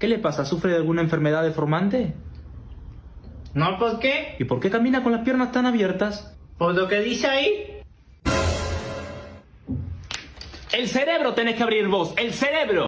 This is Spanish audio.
¿Qué le pasa? ¿Sufre de alguna enfermedad deformante? No, ¿por qué? ¿Y por qué camina con las piernas tan abiertas? Por lo que dice ahí. El cerebro tenés que abrir vos, el cerebro.